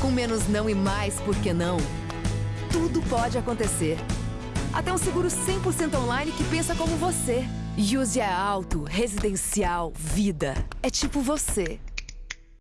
Com menos não e mais porque não, tudo pode acontecer. Até um seguro 100% online que pensa como você. Use é alto, Residencial Vida. É tipo você.